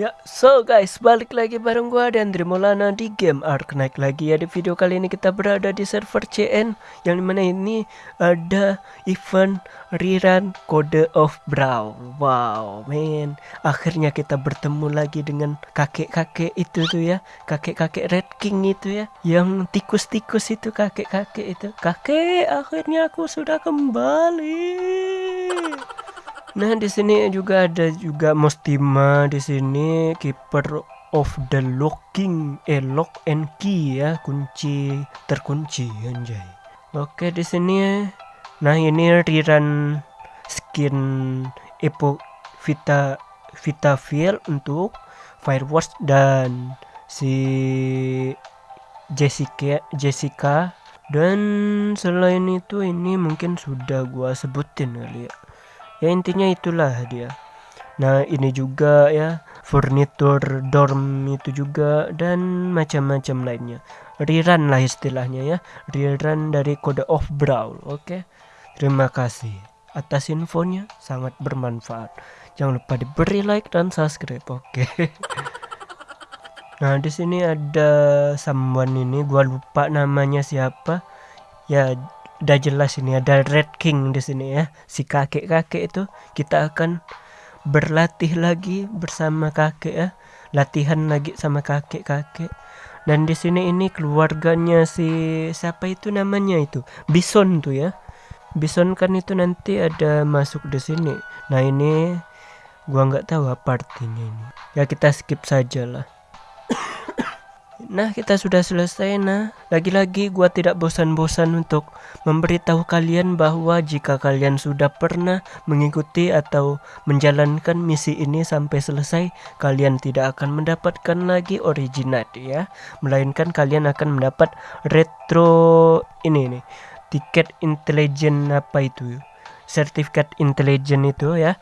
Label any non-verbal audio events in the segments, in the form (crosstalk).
Ya, so guys, balik lagi bareng gua dan Maulana di game Ark Naik lagi ya di video kali ini kita berada di server CN Yang di mana ini ada event rerun Code of Brow. Wow, man. Akhirnya kita bertemu lagi dengan kakek-kakek itu tuh ya. Kakek-kakek Red King itu ya. Yang tikus-tikus itu kakek-kakek itu. Kakek, akhirnya aku sudah kembali Nah, di sini juga ada juga Mostima di sini keeper of the locking eh lock and key ya, kunci terkunci anjay. Oke, di sini nah ini rerun skin Epo Vita Vita Feel untuk Firewatch dan si Jessica Jessica dan selain itu ini mungkin sudah gua sebutin kali ya ya intinya itulah dia. Nah ini juga ya furnitur dorm itu juga dan macam-macam lainnya. Rerun lah istilahnya ya rerun dari kode of brawl oke? Terima kasih atas infonya sangat bermanfaat. Jangan lupa diberi like dan subscribe oke? (laughs) Nah di sini ada someone ini gua lupa namanya siapa. Ya udah jelas ini ada Red King di sini ya. Si kakek-kakek itu kita akan berlatih lagi bersama kakek ya. Latihan lagi sama kakek-kakek. Dan di sini ini keluarganya si siapa itu namanya itu? Bison tuh ya. Bison kan itu nanti ada masuk di sini. Nah ini gua nggak tahu apa artinya ini. Ya kita skip saja lah Nah, kita sudah selesai. Nah, lagi-lagi gua tidak bosan-bosan untuk memberitahu kalian bahwa jika kalian sudah pernah mengikuti atau menjalankan misi ini sampai selesai, kalian tidak akan mendapatkan lagi originat ya, melainkan kalian akan mendapat retro ini nih, tiket intelijen apa itu? Sertifikat intelijen itu ya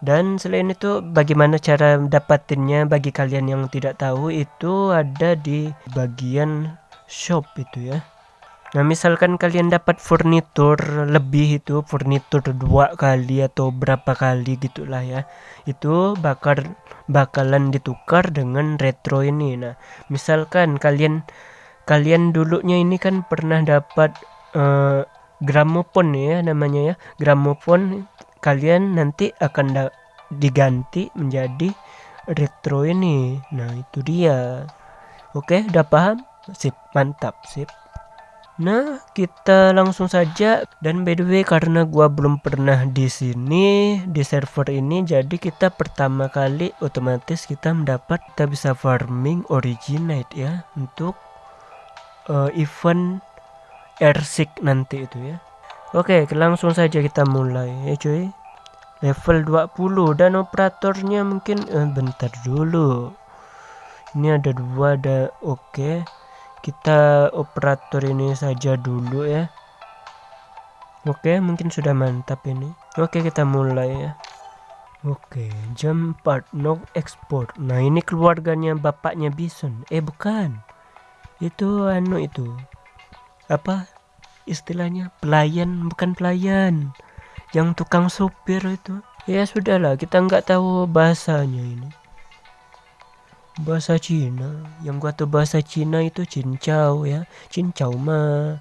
dan selain itu bagaimana cara dapatinnya bagi kalian yang tidak tahu itu ada di bagian shop itu ya. Nah misalkan kalian dapat furnitur lebih itu furnitur dua kali atau berapa kali gitulah ya itu bakal bakalan ditukar dengan retro ini. Nah misalkan kalian kalian dulunya ini kan pernah dapat uh, gramofon ya namanya ya gramofon kalian nanti akan diganti menjadi retro ini. Nah itu dia. Oke udah paham? Sip mantap sip. Nah, kita langsung saja. Dan by the way karena gua belum pernah di sini di server ini jadi kita pertama kali otomatis kita mendapat kita bisa farming originate ya untuk uh, event airsik nanti itu ya. Oke, langsung saja kita mulai ya cuy. Level 20 dan operatornya mungkin eh, bentar dulu. Ini ada dua ada oke. Kita operator ini saja dulu ya. Oke, mungkin sudah mantap ini. Oke, kita mulai ya. Oke, jam 4 no export. Nah, ini keluarganya bapaknya Bison. Eh, bukan. Itu anu itu. Apa? Istilahnya pelayan bukan pelayan. Yang tukang supir itu. Ya sudahlah kita nggak tahu bahasanya ini. Bahasa Cina. Yang gua tahu bahasa Cina itu cincau ya. Cincau ma.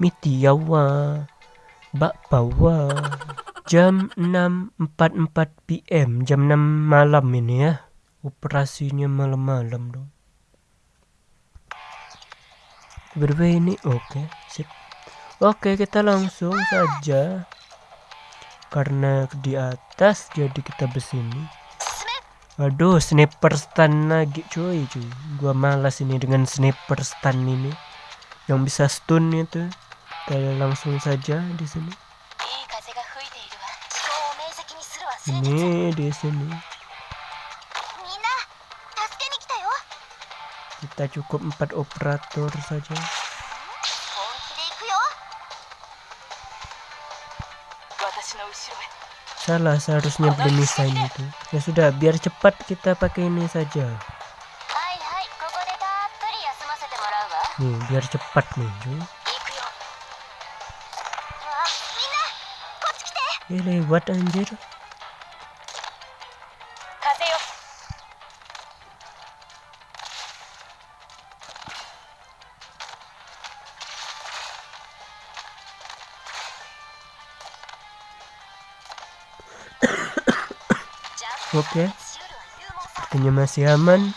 Mitiawa. Bakpawa. Jam 6.44 PM jam 6 malam ini ya. Operasinya malam-malam dong. Berbeda ini? Oke. okay, Oke, kita langsung saja. Karena di atas jadi kita bersini. Aduh, sniper stun lagi cuy, cuy. Gua malas ini dengan sniper stun ini. Yang bisa stun itu. Kita langsung saja di sini. Ini di sini. Kita cukup empat operator saja. Salah seharusnya beli misain itu. Ya sudah, biar cepat kita pakai ini saja. Nih, biar cepat nih, cuy. Eh, lewat anjir. Oke, sepertinya masih aman.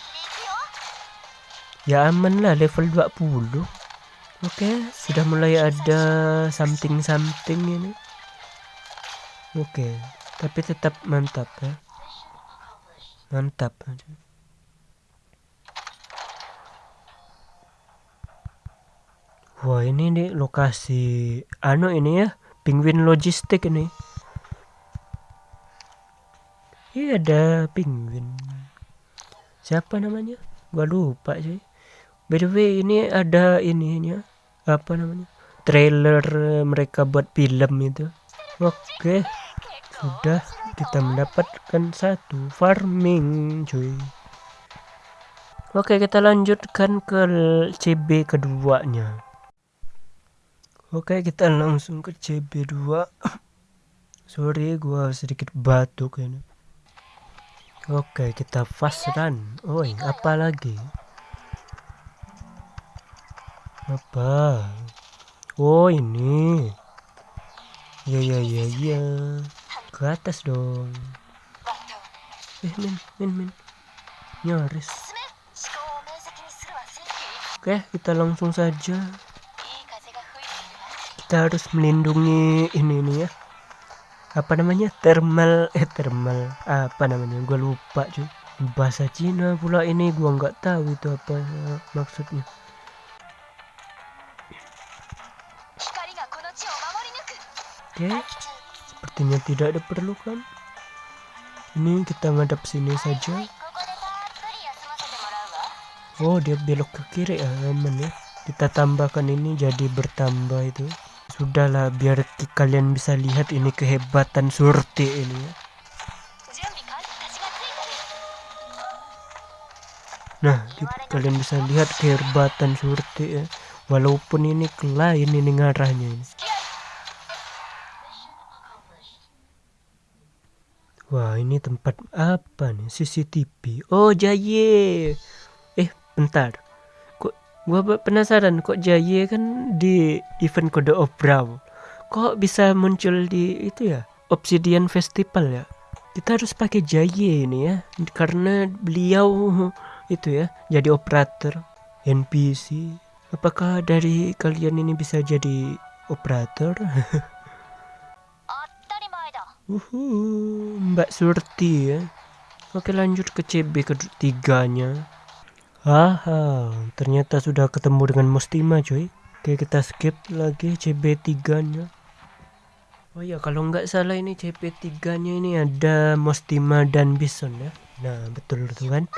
Ya aman lah level 20. Oke, sudah mulai ada something-something ini. Oke, tapi tetap mantap ya. Mantap. Wah, ini nih lokasi anu ini ya, penguin logistik ini. Ada penguin. Siapa namanya? Gua lupa sih. By the way ini ada ininya apa namanya? Trailer mereka buat film itu. Oke. Sudah kita mendapatkan satu farming cuy. Oke kita lanjutkan ke CB keduanya. Oke kita langsung ke CB2 (coughs) Sorry gua sedikit batuk ini Oke, kita fast run. Oi, apa lagi? Apa? Oh, ini. Ya, ya, ya, ya. Ke atas dong. Eh, min, min, min. Nyaris. Oke, kita langsung saja. Kita harus melindungi ini nih ya apa namanya? Thermal eh thermal. Apa namanya? Gue lupa cuy. Bahasa Cina pula ini gue nggak tahu itu apa maksudnya. Oke. Sepertinya tidak ada perlu kan ini kita ngadap sini saja. Oh dia belok ke kiri ya aman ya. Kita tambahkan ini jadi bertambah itu Sudahlah biar kalian bisa lihat ini kehebatan surti ini ya. Nah, kalian bisa lihat kehebatan surti ya. Walaupun ini lain ini ngarahnya ini. Wah, ini tempat apa nih? CCTV. Oh, Jaye. Eh, bentar gua penasaran kok Jaye kan di event kode of Brawl kok bisa muncul di itu ya? Obsidian Festival ya? Kita harus pakai Jaye ini ya karena beliau itu ya jadi operator. NPC apakah dari kalian ini bisa jadi operator? (laughs) Uhu, Mbak Surti ya. Oke lanjut ke CB ketiganya Haha, ternyata sudah ketemu dengan Mustima cuy. Oke kita skip lagi CB3 nya. Oh ya kalau nggak salah ini CB3 nya ini ada Mustima dan Bison ya. Nah betul tuh kan.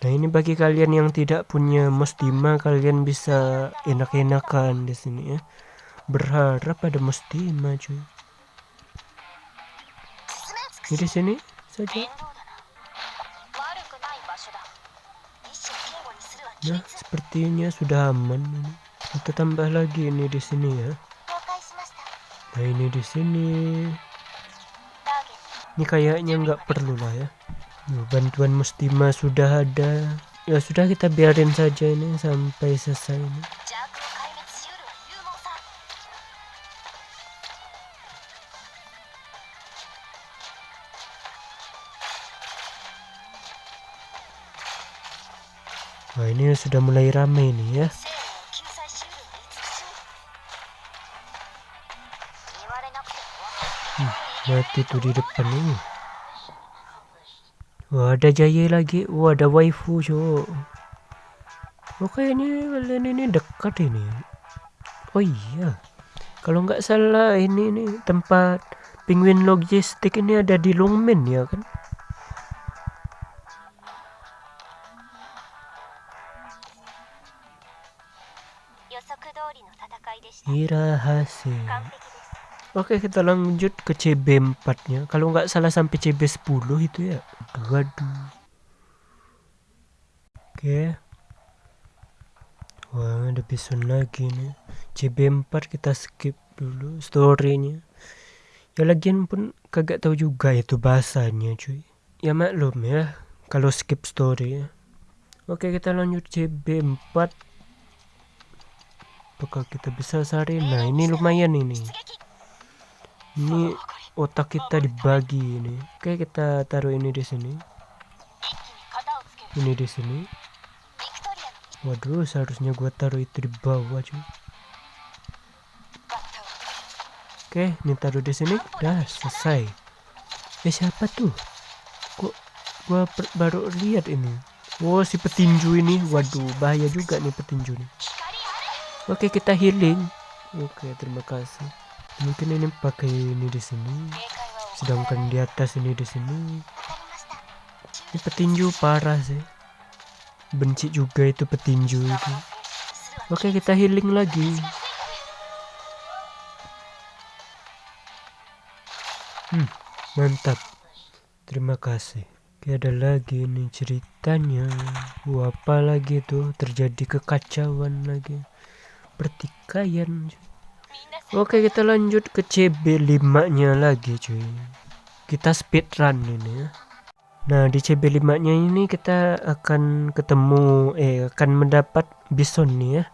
Nah ini bagi kalian yang tidak punya Mustima kalian bisa enak-enakan di sini ya. Berharap ada Mustima cuy. Ini di sini saja. Nah, sepertinya sudah aman ini. Kita tambah lagi ini di sini ya. Nah, ini di sini. Ini kayaknya nggak perlu lah ya. bantuan mustima sudah ada. Ya sudah kita biarin saja ini sampai selesai ini. Ini sudah mulai ramai nih ya. Hmm, mati tuh di depan ini. Wah ada jaya lagi. Wah ada waifu cowok. Oke ini kalian ini dekat ini. Oh iya. Kalau nggak salah ini nih tempat penguin logistik ini ada di Longmen ya kan? Hasil. Oke kita lanjut ke CB4 nya Kalau nggak salah sampai CB10 itu ya. Waduh. Oke. Wah ada bison lagi nih. CB4 kita skip dulu storynya. Ya lagian pun kagak tahu juga itu bahasanya cuy. Ya maklum ya Kalau skip story ya Oke kita lanjut CB4 apakah kita bisa sari nah ini lumayan ini. Ini otak kita dibagi ini. Oke kita taruh ini di sini. Ini di sini. Waduh seharusnya gua taruh itu di bawah cuy. Oke ini taruh di sini. Dah selesai. Eh siapa tuh? Kok gua baru lihat ini? Oh si petinju ini. Waduh bahaya juga nih petinju nih oke kita healing. Oke terima kasih. Mungkin ini pakai ini di sini. Sedangkan di atas ini di sini. Ini petinju parah sih. Benci juga itu petinju itu. Oke kita healing lagi. Hmm mantap. Terima kasih. Oke ada lagi nih ceritanya. Wah, apa lagi tuh terjadi kekacauan lagi pertikaian Oke kita lanjut ke CB5 nya lagi cuy. Kita speed run ini ya. Nah di CB5 nya ini kita akan ketemu Eh akan mendapat bison nih ya.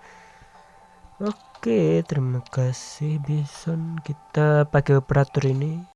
Oke terima kasih bison. Kita pakai operator ini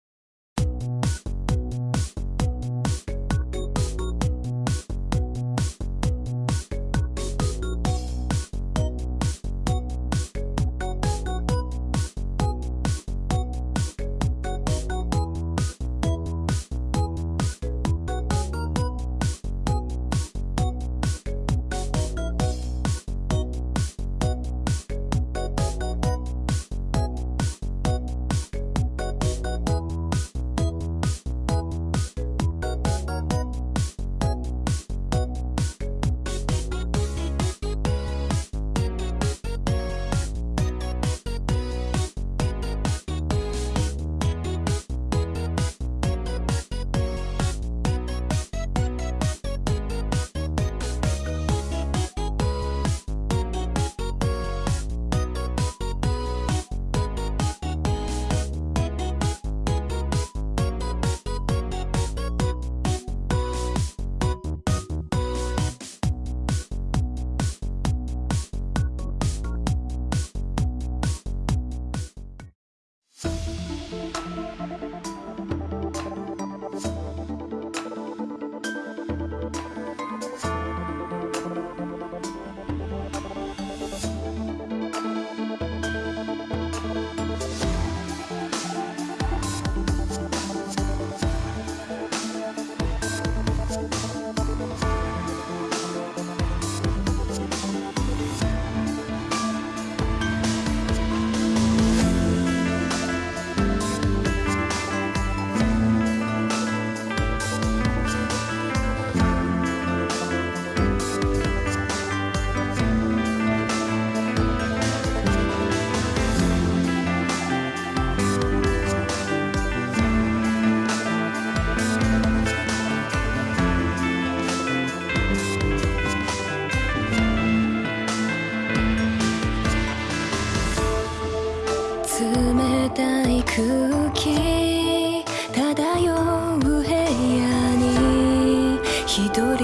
気取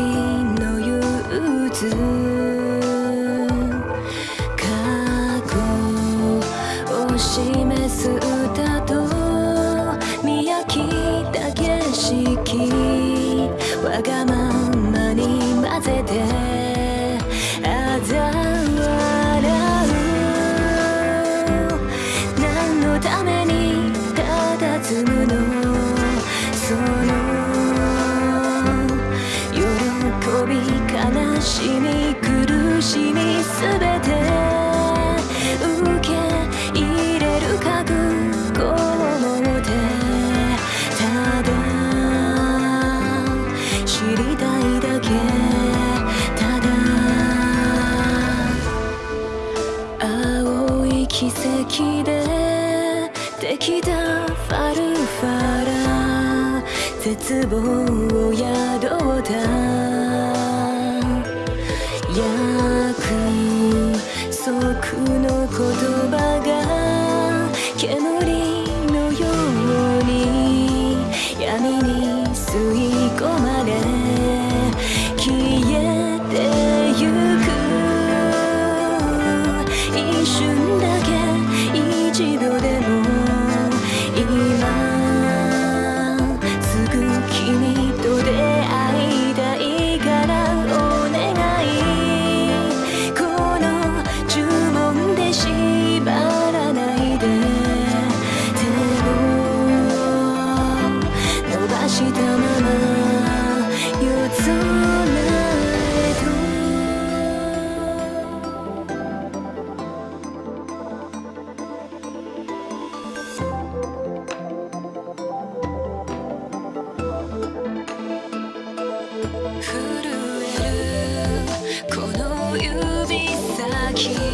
是不 Keep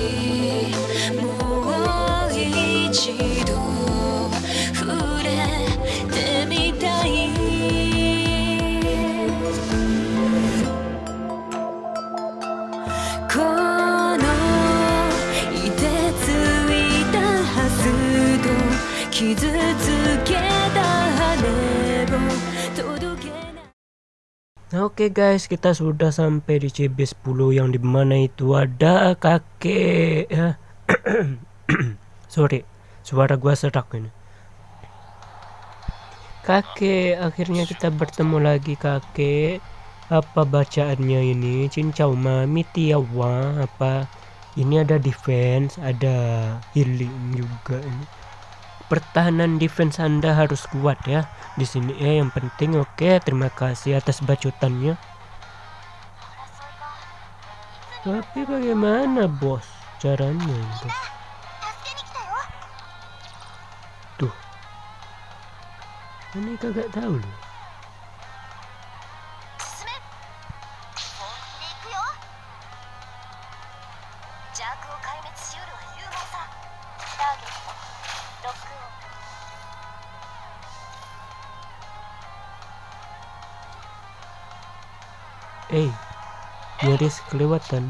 Oke guys, kita sudah sampai di CB10 yang di mana itu ada kakek ya. (clears throat) Sorry, suara gua serak ini. Kakek, akhirnya kita bertemu lagi kakek. Apa bacaannya ini? Cincau mami tiawa apa? Ini ada defense, ada healing juga ini. Pertahanan defense Anda harus kuat ya. Di sini ya yang penting oke. Terima kasih atas bacotannya. Tapi bagaimana bos caranya itu? Tuh. Ini kagak tahu loh. Eh, nyaris Yoris kelewatan.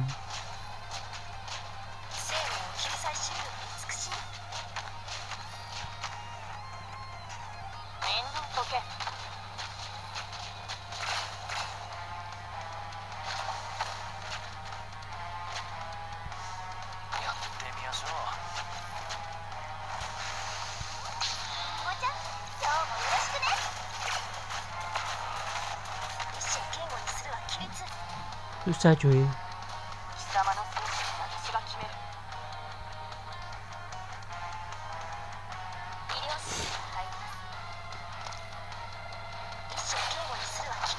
規律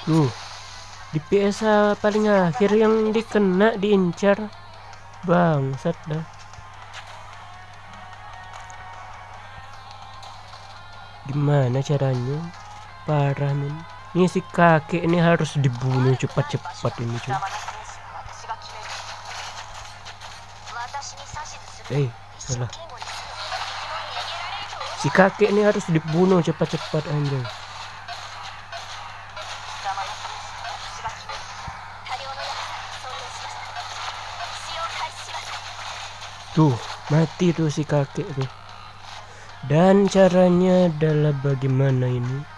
Tuh. Di PSA paling akhir yang dikena diincar. Bangsat dah. Gimana caranya? Parah men ini si kakek ini harus dibunuh cepat-cepat ini cuy. Eh salah. Si kakek ini harus dibunuh cepat-cepat anjay. Tuh mati tuh si kakek tuh. Dan caranya adalah bagaimana ini?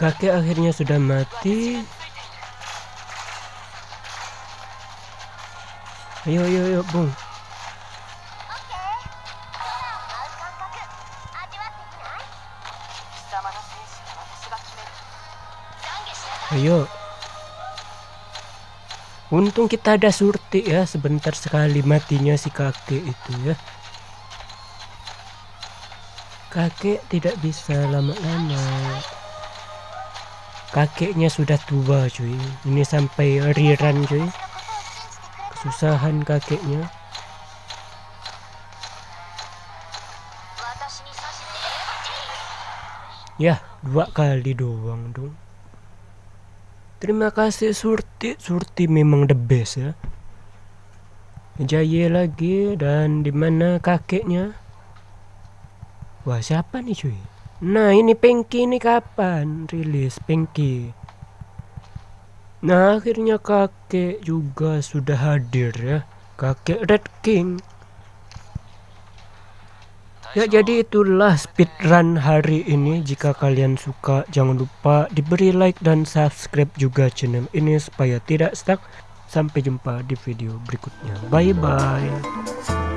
kakek akhirnya sudah mati. Ayo ayo ayo bung. Ayo. Untung kita ada surti ya sebentar sekali matinya si kakek itu ya. Kakek tidak bisa lama-lama kakeknya sudah tua cuy. Ini sampai riran cuy. Kesusahan kakeknya. Ya dua kali doang dong. Terima kasih surti. Surti memang the best ya. Jaya lagi dan di mana kakeknya? Wah siapa nih cuy? Nah ini Pengki ini kapan rilis Pengki? Nah akhirnya kakek juga sudah hadir ya. Kakek Red King. Ya jadi itulah speedrun hari ini Jika kalian suka jangan lupa diberi like dan subscribe juga channel ini supaya tidak stuck Sampai jumpa di video berikutnya Bye bye